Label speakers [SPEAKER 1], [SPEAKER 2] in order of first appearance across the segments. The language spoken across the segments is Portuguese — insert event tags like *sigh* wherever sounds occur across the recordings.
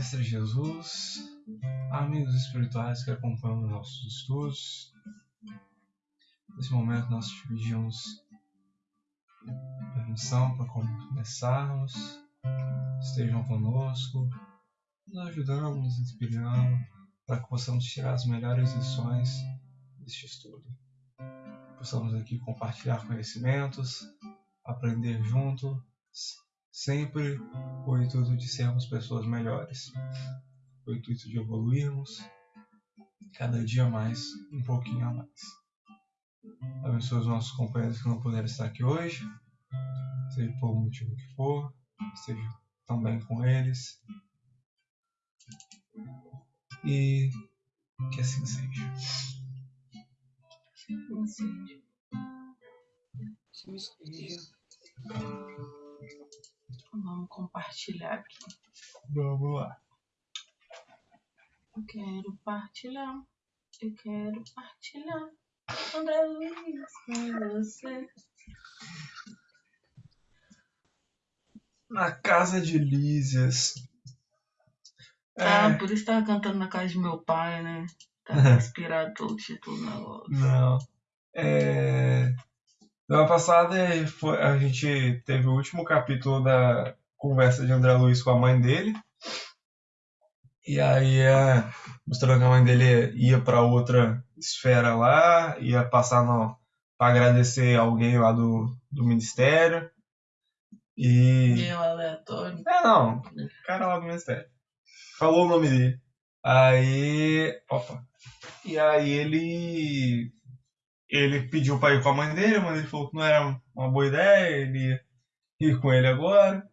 [SPEAKER 1] Mestre Jesus, amigos espirituais que acompanham nossos estudos, nesse momento nós te pedimos permissão para começarmos, estejam conosco, nos ajudando, nos inspirando, para que possamos tirar as melhores lições deste estudo. Possamos aqui compartilhar conhecimentos, aprender juntos, sempre com o intuito de sermos pessoas melhores, com o intuito de evoluirmos cada dia mais, um pouquinho a mais. Abençoe os nossos companheiros que não puderam estar aqui hoje, seja por um motivo que for, esteja também com eles. E que assim seja.
[SPEAKER 2] Sim, sim. Sim, esteja. Vamos compartilhar aqui.
[SPEAKER 1] Vamos lá.
[SPEAKER 2] Eu quero partilhar. Eu quero partilhar. André Luiz com você.
[SPEAKER 1] Na casa de Lísias. É,
[SPEAKER 2] Ah, por isso tava cantando na casa de meu pai, né? Tava *laughs* inspirado pelo título do negócio.
[SPEAKER 1] Não. É... Semana passada foi- a gente teve o último capítulo da conversa de André Luiz com a mãe dele. E aí, é, mostrando que a mãe dele ia para outra esfera lá, ia passar para agradecer alguém lá do, do ministério. E.
[SPEAKER 2] Meio aleatório.
[SPEAKER 1] É, não, o cara lá do ministério. Falou o nome dele. Aí. Opa. E aí ele. Ele pediu pra ir com a mãe dele, a mãe dele falou que não era uma boa ideia, ele ir com ele agora.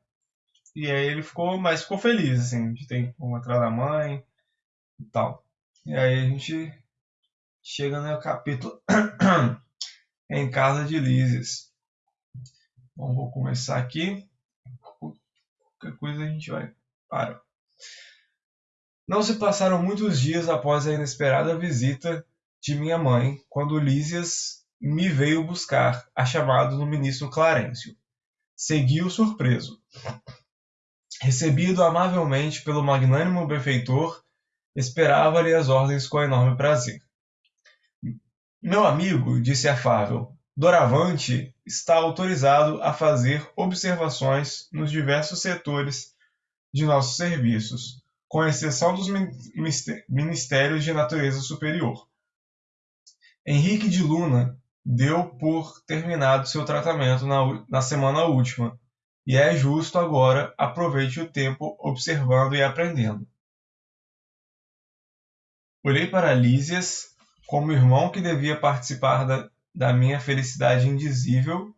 [SPEAKER 1] E aí ele ficou, mas ficou feliz, assim, de ter atrás da mãe e tal. E aí a gente chega no capítulo *clears throat* em casa de Lises. Bom, vou começar aqui. Qualquer coisa a gente vai para. Não se passaram muitos dias após a inesperada visita de minha mãe, quando Lísias me veio buscar, a chamado do ministro Clarencio. Segui-o surpreso. Recebido amavelmente pelo magnânimo benfeitor, esperava-lhe as ordens com enorme prazer. Meu amigo, disse afável, doravante está autorizado a fazer observações nos diversos setores de nossos serviços, com exceção dos ministérios de natureza superior. Henrique de Luna deu por terminado seu tratamento na, na semana última, e é justo agora aproveite o tempo observando e aprendendo. Olhei para Lísias como irmão que devia participar da, da minha felicidade indizível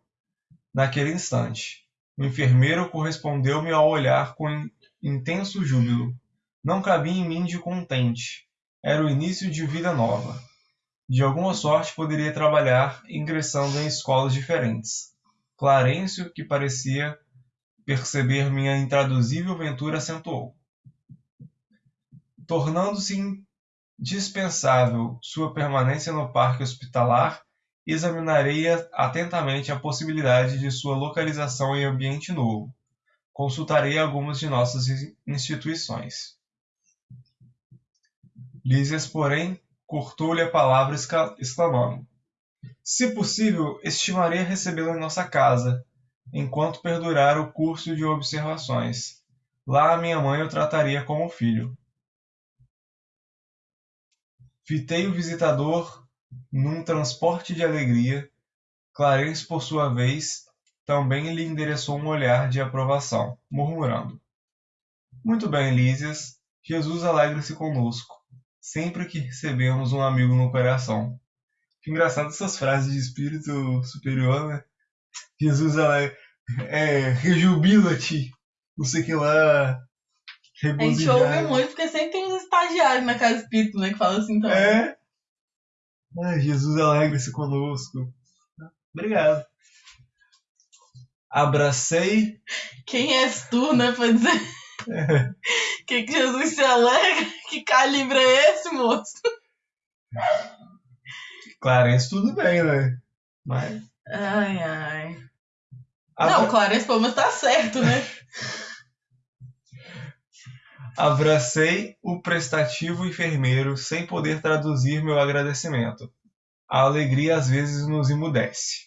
[SPEAKER 1] naquele instante. O enfermeiro correspondeu-me ao olhar com intenso júbilo. Não cabia em mim de contente. Era o início de vida nova. De alguma sorte poderia trabalhar ingressando em escolas diferentes. Clarencio, que parecia perceber minha intraduzível ventura, acentuou. Tornando-se indispensável sua permanência no parque hospitalar, examinarei atentamente a possibilidade de sua localização em ambiente novo. Consultarei algumas de nossas instituições. Lísias, porém, cortou-lhe a palavra exclamando: Se possível, estimaria recebê-lo em nossa casa, enquanto perdurar o curso de observações. Lá minha mãe o trataria como filho. Fitei o visitador num transporte de alegria. Clarence, por sua vez, também lhe endereçou um olhar de aprovação, murmurando: Muito bem, Lísias, Jesus alegra-se conosco, sempre que recebemos um amigo no coração. Que engraçado essas frases de espírito superior, né? Jesus alegra, é, rejubila-te, não sei que lá,
[SPEAKER 2] A gente ouve muito, porque sempre tem uns estagiários na casa espírita, né? Que fala assim também.
[SPEAKER 1] É. Jesus alegra-se conosco. Obrigado. Abracei.
[SPEAKER 2] Quem és tu, né? Pra dizer *laughs* que, que Jesus se alegra? Que calibre é esse, moço?
[SPEAKER 1] Clarence, tudo bem, né? Mas.
[SPEAKER 2] Ai, ai.
[SPEAKER 1] Abra-
[SPEAKER 2] Não, Clarence pelo menos tá certo, né?
[SPEAKER 1] Abracei o prestativo enfermeiro sem poder traduzir meu agradecimento. A alegria às vezes nos emudece.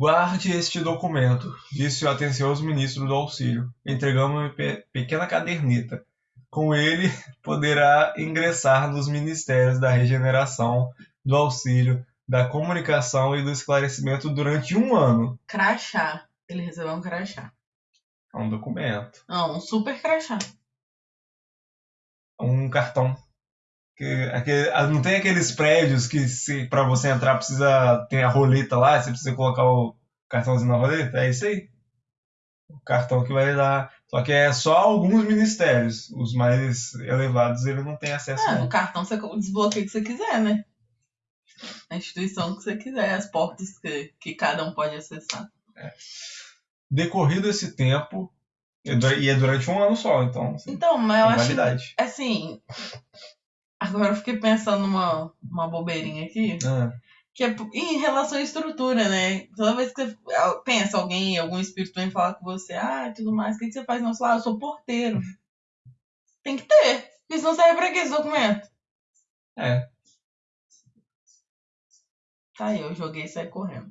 [SPEAKER 1] Guarde este documento, disse o atencioso ministro do auxílio, entregando-me pe pequena caderneta. Com ele, poderá ingressar nos ministérios da regeneração, do auxílio, da comunicação e do esclarecimento durante um ano.
[SPEAKER 2] Crachá. Ele recebeu um crachá.
[SPEAKER 1] É um documento.
[SPEAKER 2] Não, um super crachá.
[SPEAKER 1] Um cartão. Que, aquele, ah, não tem aqueles prédios que se, pra você entrar precisa ter a roleta lá, você precisa colocar o cartãozinho na roleta? É isso aí. O cartão que vai dar. Só que é só alguns ministérios. Os mais elevados ele não tem acesso.
[SPEAKER 2] Ah, no cartão você desbloqueia o que você quiser, né? A instituição que você quiser, as portas que, que cada um pode acessar.
[SPEAKER 1] Decorrido esse tempo, e é durante um ano só, então assim,
[SPEAKER 2] Então, mas eu
[SPEAKER 1] tem
[SPEAKER 2] acho assim. Agora eu fiquei pensando numa, uma bobeirinha aqui.
[SPEAKER 1] Ah,
[SPEAKER 2] Que é em relação à estrutura, né? Toda vez que você pensa alguém, algum espírito vem falar com você, ah, tudo mais, o que, você faz? Não, sei lá, eu sou porteiro. Tem que ter. Porque senão serve pra quê esse documento?
[SPEAKER 1] é.
[SPEAKER 2] Tá aí, eu joguei e saí correndo.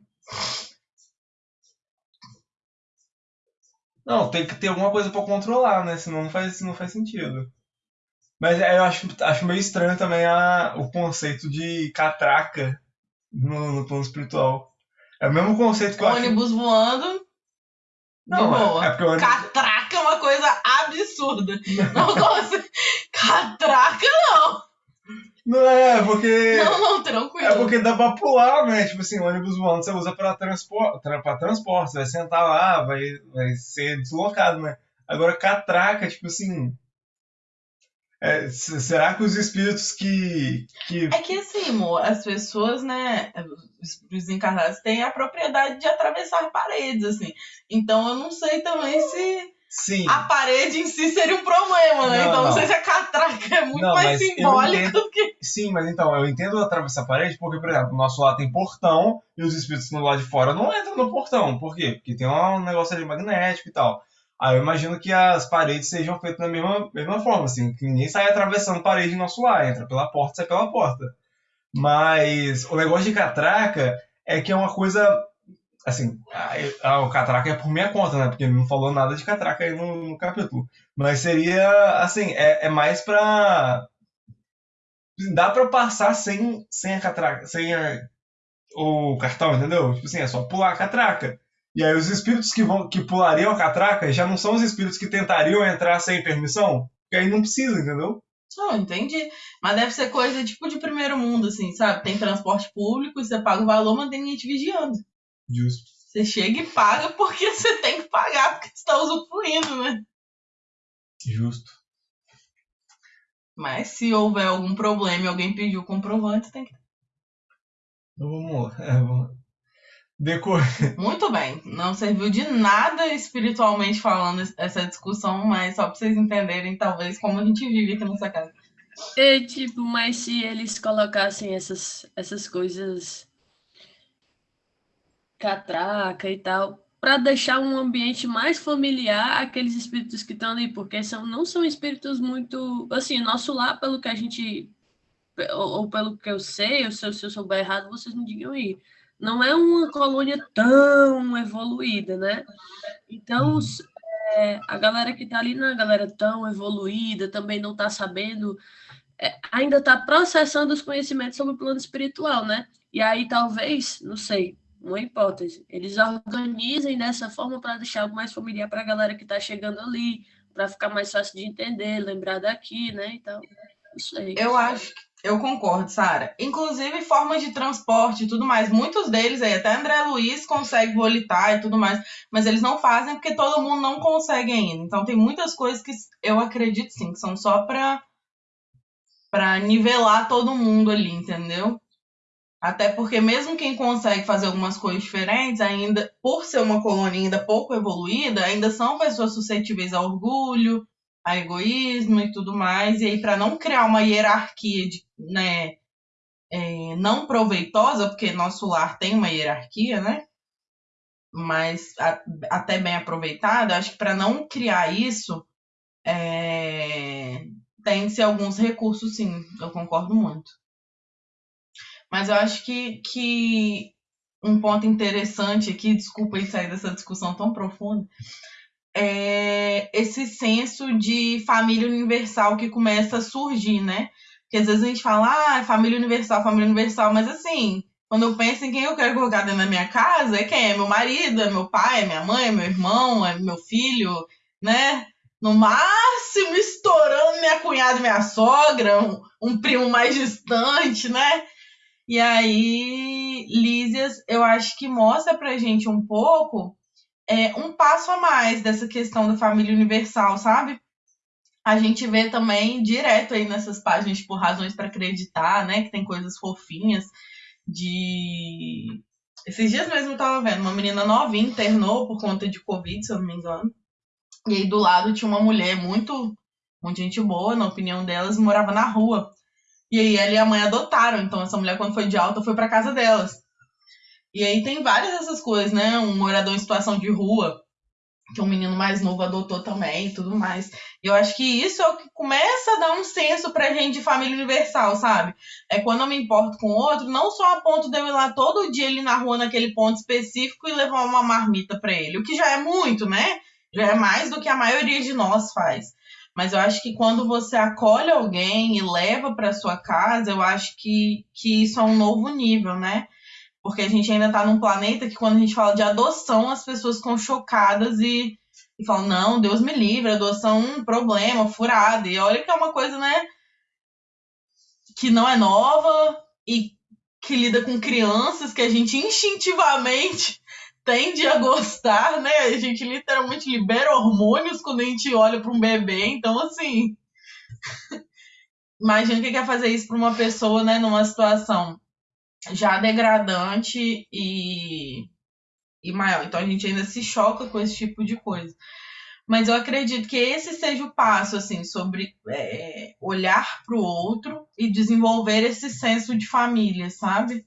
[SPEAKER 1] Não, tem que ter alguma coisa pra controlar, né? Senão não faz, não faz sentido. Mas é, eu acho, acho meio estranho também a, o conceito de catraca no, no plano espiritual. É o mesmo conceito que eu acho.
[SPEAKER 2] Ônibus voando,
[SPEAKER 1] Não,
[SPEAKER 2] de boa.
[SPEAKER 1] é, é ônibus.
[SPEAKER 2] catraca é uma coisa absurda. *laughs* Não gosto. Catraca,
[SPEAKER 1] Não é, porque.
[SPEAKER 2] não, não, tranquilo.
[SPEAKER 1] É porque dá pra pular, né? Tipo assim, ônibus voando você usa pra, transpor, tra, pra transporte. Você vai sentar lá, vai, vai ser deslocado, né? Agora, catraca, tipo assim. É, será que os espíritos que. que
[SPEAKER 2] É que assim, amor, as pessoas, né, os os encarnados têm a propriedade de atravessar paredes, assim. Então eu não sei também se
[SPEAKER 1] sim.
[SPEAKER 2] a parede em si seria um problema, né?
[SPEAKER 1] Não,
[SPEAKER 2] então não,
[SPEAKER 1] não.
[SPEAKER 2] sei se a catraca é muito
[SPEAKER 1] Não,
[SPEAKER 2] mais simbólica
[SPEAKER 1] entendo-
[SPEAKER 2] do que.
[SPEAKER 1] Sim, mas então, eu entendo atravessar a parede porque, por exemplo, o nosso lado tem portão e os espíritos no lado de fora não entram no portão. Por quê? Porque tem um negócio ali magnético e tal. Aí eu imagino que as paredes sejam feitas da mesma, mesma forma, assim, que ninguém sai atravessando parede no nosso lar, entra pela porta, sai pela porta. Mas o negócio de catraca é que é uma coisa. Assim, a- a- o catraca é por minha conta, né? Porque ele não falou nada de catraca aí no, no capítulo. Mas seria, assim, é, é mais pra dá pra passar sem, sem a catraca, sem a- o cartão, entendeu? Tipo assim, é só pular a catraca. E aí os espíritos que vão que pulariam a catraca já não são os espíritos que tentariam entrar sem permissão, porque aí não precisa, entendeu?
[SPEAKER 2] Não, entendi. Mas deve ser coisa tipo de primeiro mundo, assim, sabe? Tem transporte público, você paga o valor, mas tem ninguém te vigiando.
[SPEAKER 1] Justo.
[SPEAKER 2] Você chega e paga porque *laughs* você tem que pagar, porque você tá usufruindo, né?
[SPEAKER 1] Justo.
[SPEAKER 2] Mas se houver algum problema e alguém pediu o comprovante, tem que.
[SPEAKER 1] Então vamos. É, vamos... Decor...
[SPEAKER 2] Muito bem. Não serviu de nada espiritualmente falando essa discussão, mas só pra vocês entenderem, talvez, como a gente vive aqui nessa casa.
[SPEAKER 3] É, tipo, mas se eles colocassem essas, essas coisas catraca e tal, para deixar um ambiente mais familiar àqueles espíritos que estão ali, porque são, não são espíritos muito. Assim, nosso lar, pelo que a gente. Ou, ou pelo que eu sei, ou se eu, se eu souber errado, vocês me digam aí. Não é uma colônia tão evoluída, né? Então, os- é, a galera que tá ali não é uma galera tão evoluída, também não tá sabendo é, ainda está processando os conhecimentos sobre o plano espiritual, né? E aí talvez, não sei, uma hipótese, eles organizem dessa forma para deixar algo mais familiar para a galera que está chegando ali, para ficar mais fácil de entender, lembrar daqui, né? E tal. Não sei.
[SPEAKER 2] Eu acho que. Eu concordo, Sara. Inclusive, formas de transporte e tudo mais. Muitos deles aí, até André Luiz consegue volitar e tudo mais. Mas eles não fazem porque todo mundo não consegue ainda. Então, tem muitas coisas que eu acredito sim, que são só pra, pra nivelar todo mundo ali, entendeu? Até porque mesmo quem consegue fazer algumas coisas diferentes, ainda, por ser uma colônia ainda pouco evoluída, ainda são pessoas suscetíveis a orgulho, a egoísmo e tudo mais. E aí, para não criar uma hierarquia de, né, é, não proveitosa, porque nosso lar tem uma hierarquia, né? Mas a- até bem aproveitada, acho que para não criar isso, é, tem-se alguns recursos, sim, eu concordo muito. Mas eu acho que, que um ponto interessante aqui, desculpa aí sair dessa discussão tão profunda, é esse senso de família universal que começa a surgir, né? Porque às vezes a gente fala, ah, família universal, família universal, mas assim, quando eu penso em quem eu quero colocar dentro da minha casa, é quem? É meu marido, é meu pai, é minha mãe, é meu irmão, é meu filho, né? No máximo, estourando minha cunhada e minha sogra, um, um primo mais distante, né? E aí, Lísias, eu acho que mostra pra gente um pouco é, um passo a mais dessa questão da família universal, sabe? A gente vê também direto aí nessas páginas, tipo, razões para acreditar, né? Que tem coisas fofinhas de. Esses dias mesmo eu tava vendo, uma menina novinha internou por conta de Covid, se eu não me engano. E aí do lado tinha uma mulher muito, muito gente boa, na opinião delas, morava na rua. E aí ela e a mãe adotaram. Então essa mulher, quando foi de alta, foi para casa delas. E aí tem várias dessas coisas, né? Um morador em situação de rua, que um menino mais novo adotou também e tudo mais. Eu acho que isso é o que começa a dar um senso pra gente de família universal, sabe? É quando eu me importo com o outro, não só a ponto de eu ir lá todo dia ali na rua, naquele ponto específico e levar uma marmita para ele. O que já é muito, né? Já é mais do que a maioria de nós faz. Mas eu acho que quando você acolhe alguém e leva para sua casa, eu acho que, que isso é um novo nível, né? Porque a gente ainda está num planeta que quando a gente fala de adoção, as pessoas ficam chocadas e, e falam, não, Deus me livre, adoção é um problema, furada. E olha que é uma coisa, né, que não é nova e que lida com crianças que a gente instintivamente tende a gostar, né? A gente literalmente libera hormônios quando a gente olha para um bebê, então assim. *laughs* Imagina que quer fazer isso para uma pessoa, né, numa situação já degradante e, e maior. Então a gente ainda se choca com esse tipo de coisa. Mas eu acredito que esse seja o passo, assim, sobre é, olhar para o outro e desenvolver esse senso de família, sabe?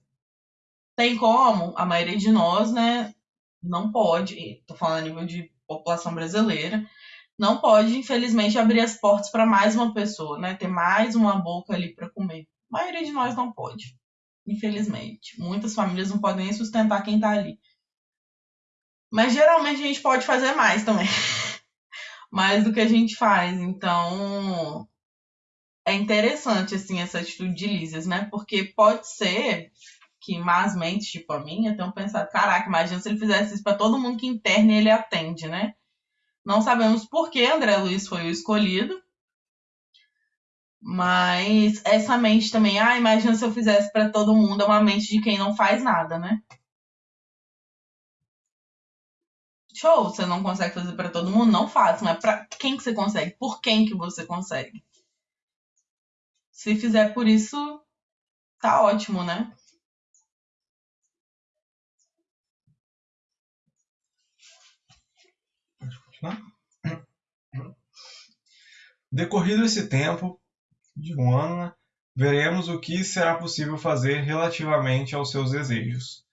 [SPEAKER 2] Tem como, a maioria de nós, né, não pode, estou falando a nível de população brasileira, não pode, infelizmente, abrir as portas para mais uma pessoa, né? Ter mais uma boca ali para comer. A maioria de nós não pode. Infelizmente. Muitas famílias não podem nem sustentar quem está ali. Mas geralmente a gente pode fazer mais também. *laughs* mais do que a gente faz. Então, é interessante, assim, essa atitude de Lísias, né? Porque pode ser que más mentes, tipo a minha, tenham pensado, caraca, imagina se ele fizesse isso para todo mundo que interna e ele atende, né? Não sabemos por que André Luiz foi o escolhido, mas essa mente também, ah, imagina se eu fizesse para todo mundo, é uma mente de quem não faz nada, né? Show, você não consegue fazer para todo mundo, não faça, mas para quem que você consegue? Por quem que você consegue? Se fizer por isso, tá ótimo, né?
[SPEAKER 1] Decorrido esse tempo, de um ano, veremos o que será possível fazer relativamente aos seus desejos.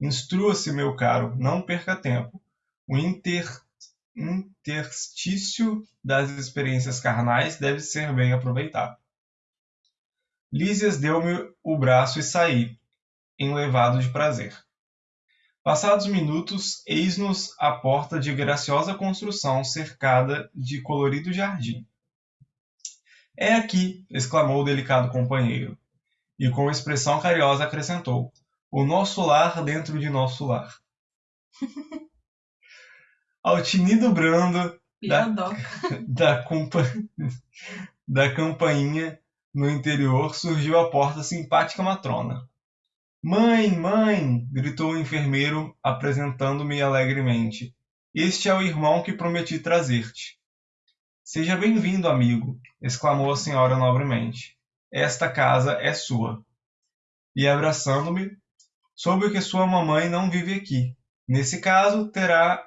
[SPEAKER 1] Instrua-se, meu caro, não perca tempo. O inter... interstício das experiências carnais deve ser bem aproveitado. Lísias deu-me o braço e saí, enlevado de prazer. Passados minutos, eis-nos à porta de graciosa construção cercada de colorido jardim. É aqui! exclamou o delicado companheiro, e com expressão carinhosa acrescentou: O nosso lar dentro de nosso lar. *laughs* Ao tinido brando da, *laughs* da, compa, *laughs* da campainha no interior surgiu a porta simpática matrona. Mãe, mãe! gritou o enfermeiro, apresentando-me alegremente. Este é o irmão que prometi trazer-te. Seja bem-vindo, amigo, exclamou a senhora nobremente. Esta casa é sua. E abraçando-me, soube que sua mamãe não vive aqui. Nesse caso, terá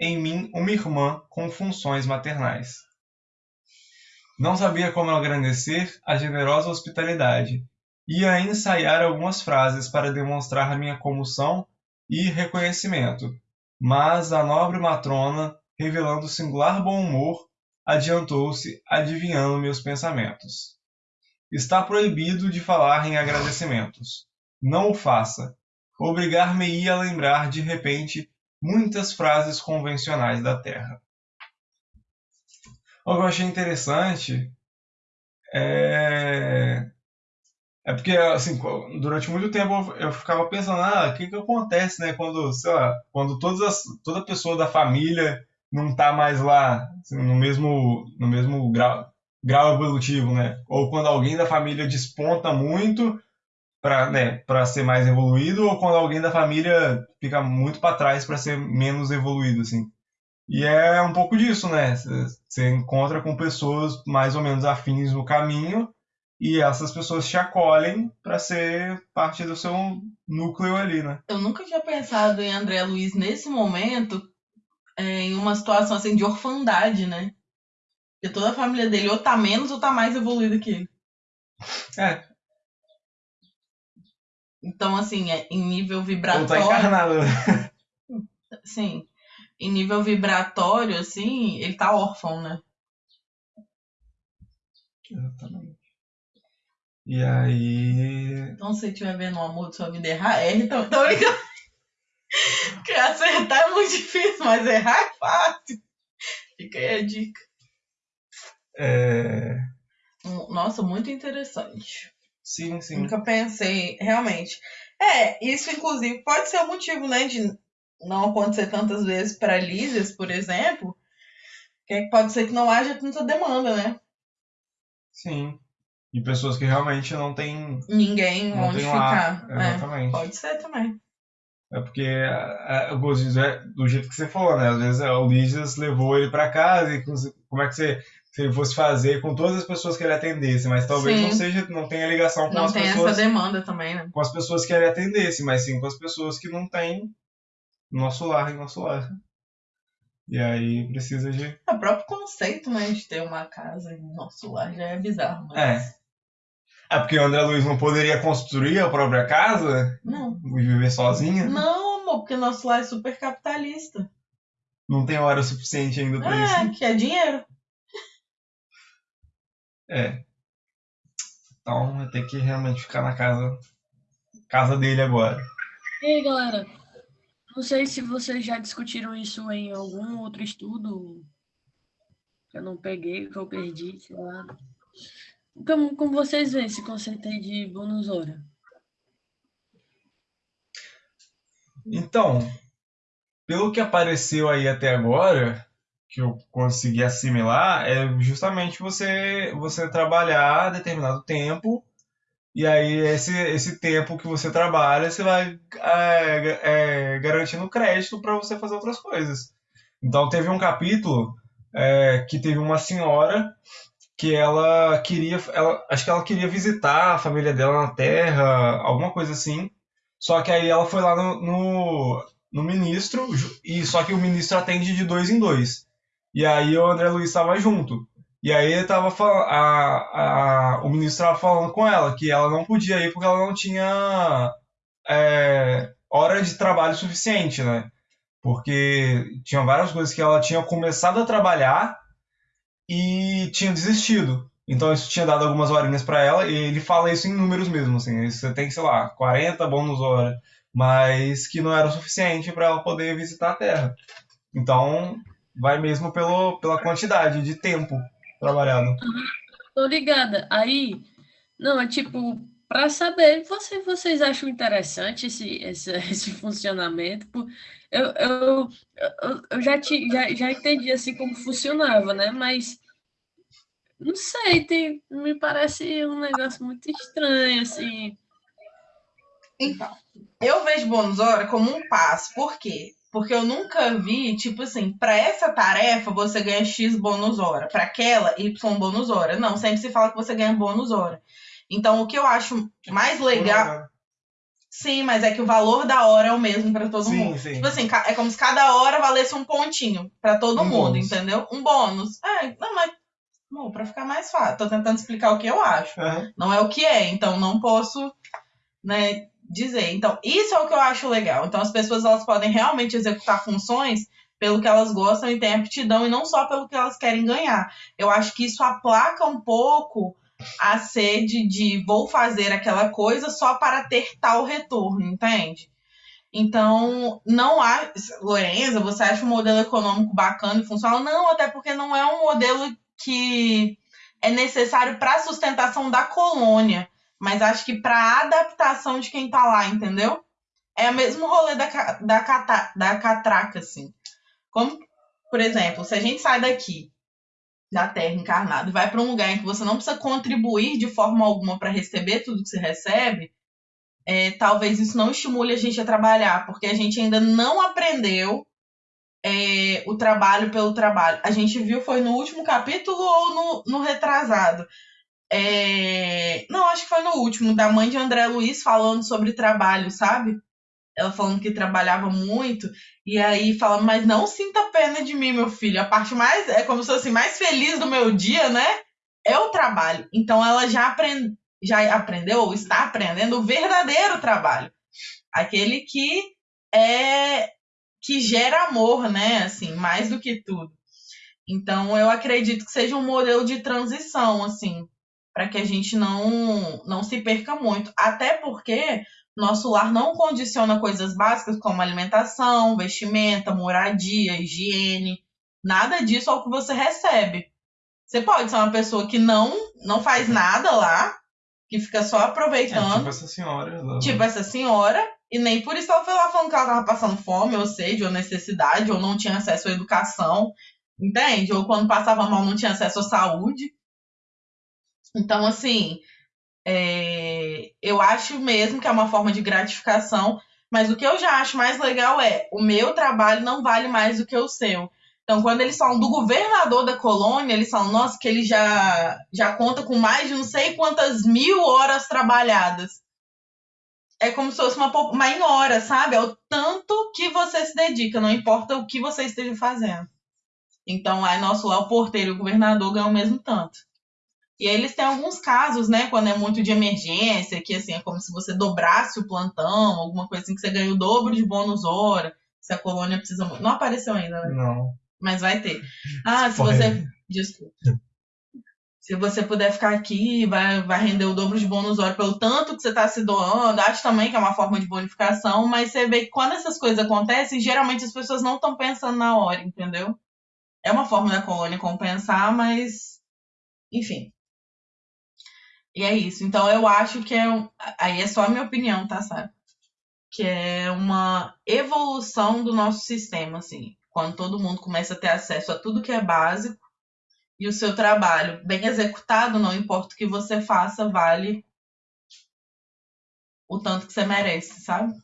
[SPEAKER 1] em mim uma irmã com funções maternais. Não sabia como agradecer a generosa hospitalidade. Ia ensaiar algumas frases para demonstrar minha comoção e reconhecimento, mas a nobre matrona, revelando singular bom humor, adiantou-se, adivinhando meus pensamentos. Está proibido de falar em agradecimentos. Não o faça. Obrigar-me-ia a lembrar de repente muitas frases convencionais da Terra. O que eu achei interessante é é porque, assim, durante muito tempo eu ficava pensando, ah, o que que acontece, né, quando, sei lá, quando todas as, toda pessoa da família não tá mais lá, assim, no mesmo, no mesmo grau, grau evolutivo, né? Ou quando alguém da família desponta muito para né, ser mais evoluído, ou quando alguém da família fica muito para trás para ser menos evoluído, assim. E é um pouco disso, né? Você encontra com pessoas mais ou menos afins no caminho, e essas pessoas te acolhem para ser parte do seu núcleo ali, né?
[SPEAKER 2] Eu nunca tinha pensado em André Luiz nesse momento é, em uma situação assim de orfandade, né? Porque toda a família dele ou tá menos ou tá mais evoluída que ele.
[SPEAKER 1] É.
[SPEAKER 2] Então, assim, é, em nível
[SPEAKER 1] Ou tá
[SPEAKER 2] vibratório.
[SPEAKER 1] encarnado.
[SPEAKER 2] Sim. Em nível vibratório, assim, ele tá órfão, né?
[SPEAKER 1] Exatamente. E aí.
[SPEAKER 2] Então, se estiver vendo o amor de sua vida errar. Tô, tô brincando. Porque acertar é muito difícil, mas errar é fácil. Fica aí a dica.
[SPEAKER 1] É...
[SPEAKER 2] Um- Nossa, muito interessante.
[SPEAKER 1] Sim, sim.
[SPEAKER 2] Nunca pensei, realmente. É, isso inclusive pode ser o motivo, né, de não acontecer tantas vezes para Lísias, por exemplo, que é que pode ser que não haja tanta demanda, né?
[SPEAKER 1] Sim. E pessoas que realmente não têm.
[SPEAKER 2] Ninguém
[SPEAKER 1] Não
[SPEAKER 2] onde
[SPEAKER 1] tem um ar.
[SPEAKER 2] ficar. É,
[SPEAKER 1] Exatamente.
[SPEAKER 2] pode ser também.
[SPEAKER 1] É porque é, de dizer, do jeito que você falou, né? Às vezes é, o Lígias levou ele pra casa e com- como é que você, se ele fosse fazer com todas as pessoas que ele atendesse, mas talvez
[SPEAKER 2] Sim.
[SPEAKER 1] não seja, não tenha ligação com
[SPEAKER 2] Não
[SPEAKER 1] as
[SPEAKER 2] tem
[SPEAKER 1] pessoas,
[SPEAKER 2] essa demanda também, né?
[SPEAKER 1] com as pessoas que ele atendesse, mas sim com as pessoas que não têm nosso lar em nosso lar. E aí precisa de.
[SPEAKER 2] O próprio conceito, né, de ter uma casa em nosso lar já é bizarro. Mas...
[SPEAKER 1] É. É porque o André Luiz não poderia construir a própria casa
[SPEAKER 2] Não.
[SPEAKER 1] e viver sozinho?
[SPEAKER 2] Não, amor, porque nosso lar é super capitalista.
[SPEAKER 1] Não tem hora suficiente ainda pra isso.
[SPEAKER 2] É, que é dinheiro.
[SPEAKER 1] É. Então vai ter que realmente ficar na casa, casa dele agora.
[SPEAKER 3] E aí, galera? Não sei se vocês já discutiram isso em algum outro estudo. que Eu não peguei, que eu perdi, sei lá. Como, como vocês veem esse conceito aí de bônus hora?
[SPEAKER 1] Então, pelo que apareceu aí até agora, que eu consegui assimilar, é justamente você você trabalhar determinado tempo e aí esse, esse tempo que você trabalha, você vai é, é, garantindo crédito para você fazer outras coisas. Então teve um capítulo é, que teve uma senhora que ela queria, ela, acho que ela queria visitar a família dela na Terra, alguma coisa assim. Só que aí ela foi lá no, no, no ministro, e só que o ministro atende de dois em dois. E aí o André Luiz estava junto. E aí ele tava a, a, o ministro estava falando com ela que ela não podia ir porque ela não tinha é, hora de trabalho suficiente, né? Porque tinha várias coisas que ela tinha começado a trabalhar e tinha desistido. Então isso tinha dado algumas horinhas para ela e ele fala isso em números mesmo, assim, você tem, sei lá, 40 bônus hora, mas que não era o suficiente para ela poder visitar a Terra. Então vai mesmo pelo, pela quantidade de tempo trabalhado.
[SPEAKER 3] Tô ligada. Aí, não, é tipo, para saber, você, vocês acham interessante esse, esse, *laughs* esse funcionamento? Eu, eu, eu já, te, já, já entendi assim como funcionava, né? Mas não sei, tem, me parece um negócio muito estranho, assim.
[SPEAKER 2] Então, eu vejo bônus hora como um passo. Por quê? Porque eu nunca vi, tipo assim, pra essa tarefa você ganha X bônus hora, pra aquela Y bônus hora. Não, sempre se fala que você ganha bônus hora. Então, o que eu acho mais legal. Sim, mas é que o valor da hora é o mesmo pra todo mundo.
[SPEAKER 1] Sim, sim.
[SPEAKER 2] Tipo assim, é como se cada hora valesse um pontinho pra todo
[SPEAKER 1] Um
[SPEAKER 2] mundo,
[SPEAKER 1] bônus.
[SPEAKER 2] entendeu? Um bônus. É, não, mas. Bom, pra ficar mais fácil. Tô tentando explicar o que eu acho. Não é o que é, então não posso, né, dizer. Então, isso é o que eu acho legal. Então, as pessoas elas podem realmente executar funções pelo que elas gostam e têm aptidão, e não só pelo que elas querem ganhar. Eu acho que isso aplaca um pouco a sede de vou fazer aquela coisa só para ter tal retorno, entende? Então, não há. Lorenza, você acha um modelo econômico bacana e funcional? Não, até porque não é um modelo que é necessário para a sustentação da colônia, mas acho que para a adaptação de quem está lá, entendeu? É o mesmo rolê da, da, cata, da catraca, assim. Como, por exemplo, se a gente sai daqui da Terra encarnado e vai para um lugar em que você não precisa contribuir de forma alguma para receber tudo que você recebe, é, talvez isso não estimule a gente a trabalhar, porque a gente ainda não aprendeu é, o trabalho pelo trabalho. A gente viu, foi no último capítulo ou no, no retrasado? É, não, acho que foi no último, da mãe de André Luiz falando sobre trabalho, sabe? Ela falando que trabalhava muito, e aí falando, mas não sinta pena de mim, meu filho. A parte mais, é como se fosse mais feliz do meu dia, né? É o trabalho. Então ela já aprende, já aprendeu ou está aprendendo o verdadeiro trabalho. Aquele que é que gera amor, né? Assim, mais do que tudo. Então, eu acredito que seja um modelo de transição, assim, para que a gente não não se perca muito. Até porque nosso lar não condiciona coisas básicas como alimentação, vestimenta, moradia, higiene. Nada disso é o que você recebe. Você pode ser uma pessoa que não não faz nada lá, que fica só aproveitando. É,
[SPEAKER 1] tipo essa senhora. Lá.
[SPEAKER 2] Tipo essa senhora. E nem por isso ela foi lá falando que ela tava passando fome, ou sede, ou necessidade, ou não tinha acesso à educação. Entende? Ou quando passava mal não tinha acesso à saúde. Então, assim, é... eu acho mesmo que é uma forma de gratificação. Mas o que eu já acho mais legal é o meu trabalho não vale mais do que o seu. Então, quando eles falam do governador da colônia, eles falam, nossa, que ele já, já conta com mais de não sei quantas mil horas trabalhadas. É como se fosse uma, uma em hora, sabe? É o tanto que você se dedica, não importa o que você esteja fazendo. Então, aí nosso lá, o porteiro e o governador ganham o mesmo tanto. E aí eles têm alguns casos, né, quando é muito de emergência, que assim, é como se você dobrasse o plantão, alguma coisa assim, que você ganha o dobro de bônus hora, se a colônia precisa muito. Não apareceu ainda, né?
[SPEAKER 1] Não
[SPEAKER 2] mas vai ter. Ah, se você. Desculpa. Se você puder ficar aqui, vai, vai render o dobro de bônus hora pelo tanto que você está se doando. Acho também que é uma forma de bonificação, mas você vê que quando essas coisas acontecem, geralmente as pessoas não estão pensando na hora, entendeu? É uma forma da colônia compensar, mas. Enfim. E é isso. Então eu acho que é. Aí é só a minha opinião, tá, sabe? Que é uma evolução do nosso sistema, assim quando todo mundo começa a ter acesso a tudo que é básico e o seu trabalho bem executado, não importa o que você faça, vale o tanto que você merece, sabe?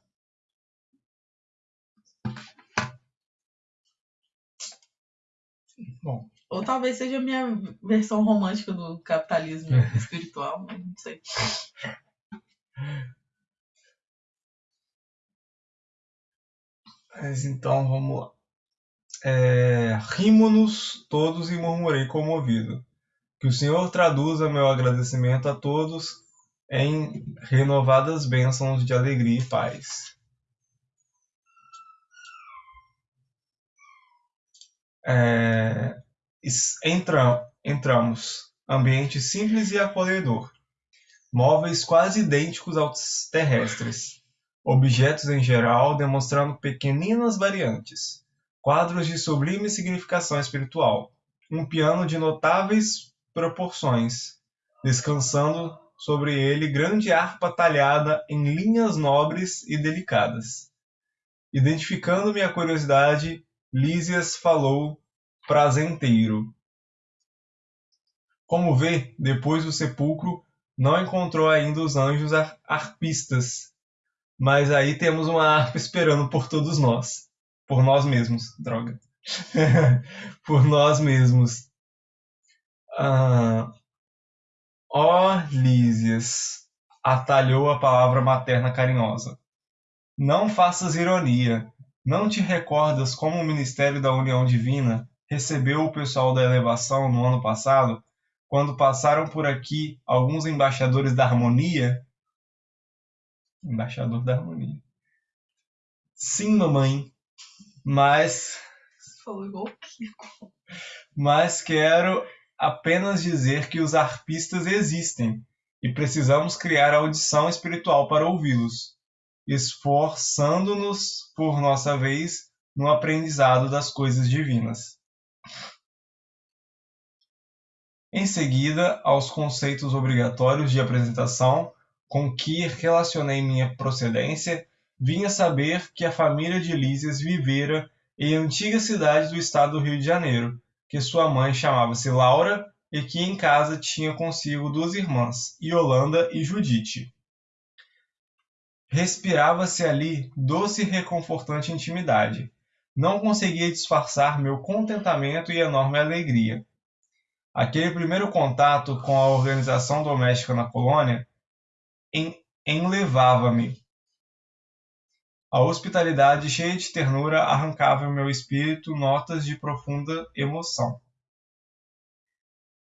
[SPEAKER 1] Bom.
[SPEAKER 2] Ou talvez seja a minha versão romântica do capitalismo *laughs* espiritual, mas não sei.
[SPEAKER 1] Mas então vamos lá. É, Rimo-nos todos e murmurei comovido. Que o Senhor traduza meu agradecimento a todos em renovadas bênçãos de alegria e paz. É, entra, entramos. Ambiente simples e acolhedor. Móveis quase idênticos aos terrestres. Objetos em geral demonstrando pequeninas variantes quadros de sublime significação espiritual, um piano de notáveis proporções, descansando sobre ele grande harpa talhada em linhas nobres e delicadas. Identificando minha curiosidade, Lísias falou prazenteiro. Como vê, depois do sepulcro, não encontrou ainda os anjos arpistas, mas aí temos uma harpa esperando por todos nós por nós mesmos, droga. *laughs* por nós mesmos. Ah, ó Lísias, atalhou a palavra materna carinhosa. Não faças ironia. Não te recordas como o Ministério da União Divina recebeu o pessoal da elevação no ano passado, quando passaram por aqui alguns embaixadores da harmonia? Embaixador da harmonia. Sim, mamãe, mas
[SPEAKER 2] Falou igual o Kiko.
[SPEAKER 1] mas quero apenas dizer que os arpistas existem e precisamos criar audição espiritual para ouvi-los, esforçando-nos por nossa vez no aprendizado das coisas divinas. Em seguida, aos conceitos obrigatórios de apresentação com que relacionei minha procedência, vinha saber que a família de Lísias vivera em antiga cidade do estado do Rio de Janeiro, que sua mãe chamava-se Laura e que em casa tinha consigo duas irmãs, Yolanda e Judite. Respirava-se ali doce e reconfortante intimidade. Não conseguia disfarçar meu contentamento e enorme alegria. Aquele primeiro contato com a organização doméstica na colônia enlevava-me. A hospitalidade cheia de ternura arrancava em meu espírito notas de profunda emoção.